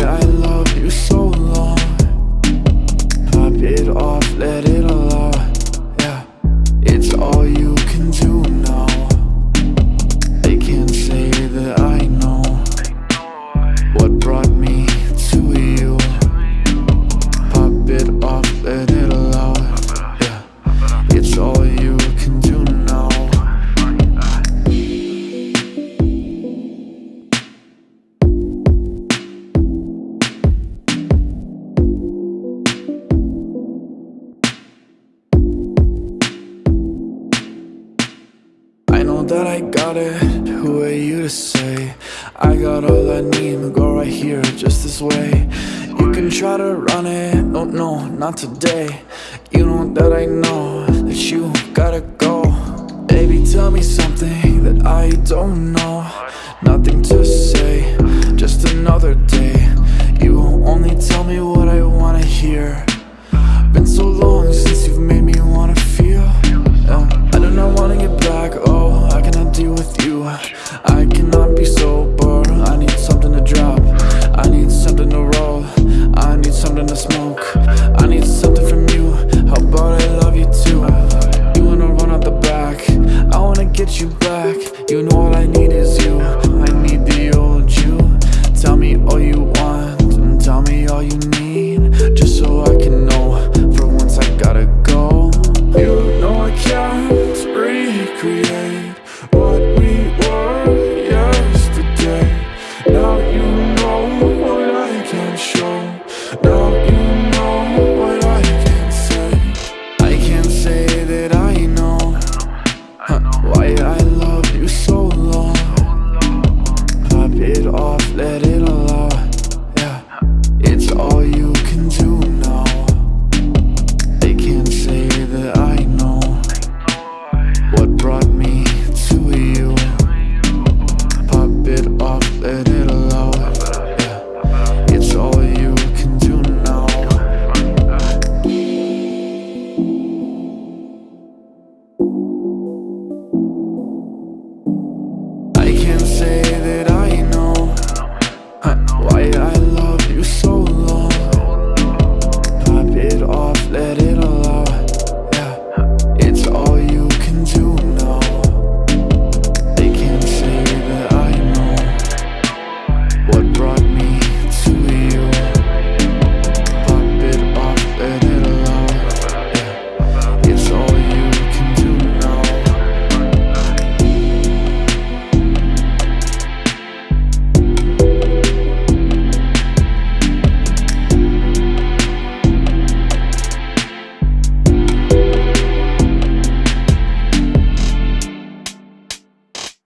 I love you so got it, who are you to say? I got all I need, to go right here, just this way. You can try to run it, no, no, not today. You know that I know, that you gotta go. Baby, tell me something that I don't know what brought